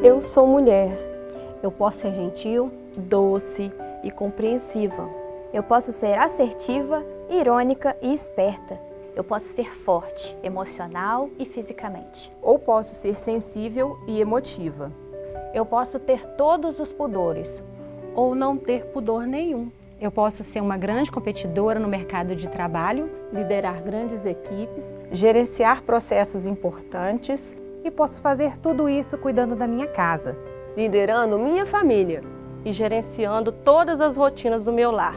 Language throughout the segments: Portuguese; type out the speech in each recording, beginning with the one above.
Eu sou mulher. Eu posso ser gentil, doce e compreensiva. Eu posso ser assertiva, irônica e esperta. Eu posso ser forte, emocional e fisicamente. Ou posso ser sensível e emotiva. Eu posso ter todos os pudores. Ou não ter pudor nenhum. Eu posso ser uma grande competidora no mercado de trabalho, liderar grandes equipes, gerenciar processos importantes e posso fazer tudo isso cuidando da minha casa, liderando minha família e gerenciando todas as rotinas do meu lar.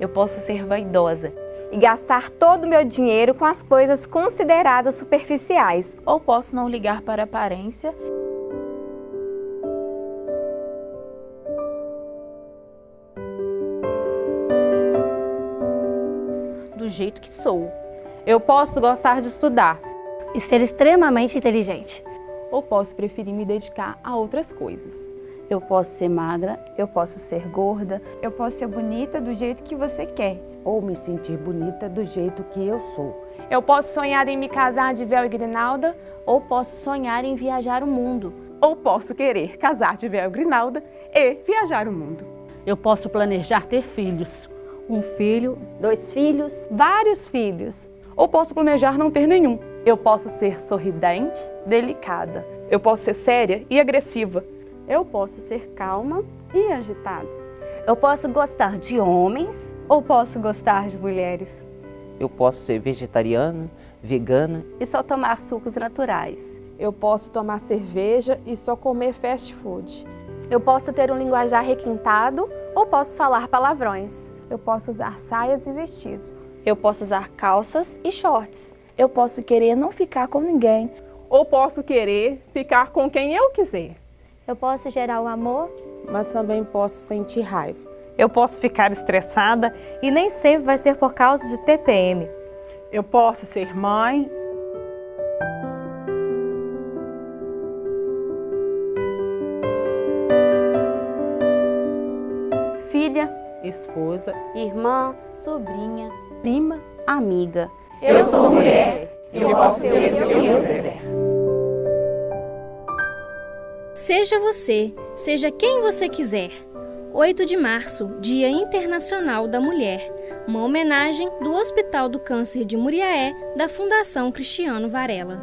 Eu posso ser vaidosa e gastar todo o meu dinheiro com as coisas consideradas superficiais. Ou posso não ligar para a aparência do jeito que sou. Eu posso gostar de estudar e ser extremamente inteligente. Ou posso preferir me dedicar a outras coisas. Eu posso ser magra, eu posso ser gorda, eu posso ser bonita do jeito que você quer. Ou me sentir bonita do jeito que eu sou. Eu posso sonhar em me casar de véu e grinalda, ou posso sonhar em viajar o mundo. Ou posso querer casar de véu e grinalda e viajar o mundo. Eu posso planejar ter filhos. Um filho, dois filhos, vários filhos. Ou posso planejar não ter nenhum. Eu posso ser sorridente, delicada. Eu posso ser séria e agressiva. Eu posso ser calma e agitada. Eu posso gostar de homens ou posso gostar de mulheres. Eu posso ser vegetariana, vegana e só tomar sucos naturais. Eu posso tomar cerveja e só comer fast food. Eu posso ter um linguajar requintado ou posso falar palavrões. Eu posso usar saias e vestidos. Eu posso usar calças e shorts. Eu posso querer não ficar com ninguém. Ou posso querer ficar com quem eu quiser. Eu posso gerar o amor, mas também posso sentir raiva. Eu posso ficar estressada e nem sempre vai ser por causa de TPM. Eu posso ser mãe filha, esposa, irmã, sobrinha, prima, amiga. Eu sou mulher, eu posso ser o que eu quiser. Seja você, seja quem você quiser. 8 de março, Dia Internacional da Mulher. Uma homenagem do Hospital do Câncer de Muriaé, da Fundação Cristiano Varela.